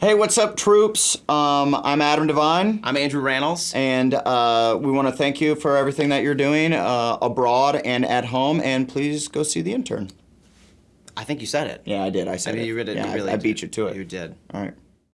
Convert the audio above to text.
Hey, what's up, troops? Um, I'm Adam Devine, I'm Andrew Rannells. and uh, we want to thank you for everything that you're doing uh, abroad and at home. And please go see the intern. I think you said it. Yeah, I did. I I mean, it. you really, yeah, you I, beat you to it. You did. All right.